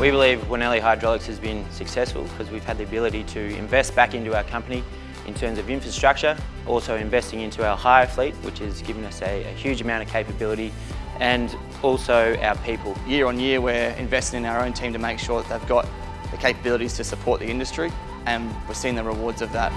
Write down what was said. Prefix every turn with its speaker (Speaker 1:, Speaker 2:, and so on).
Speaker 1: We believe Winelli Hydraulics has been successful because we've had the ability to invest back into our company in terms of infrastructure, also investing into our hire fleet, which has given us a, a huge amount of capability, and also our people.
Speaker 2: Year on year, we're investing in our own team to make sure that they've got the capabilities to support the industry, and we're seeing the rewards of that.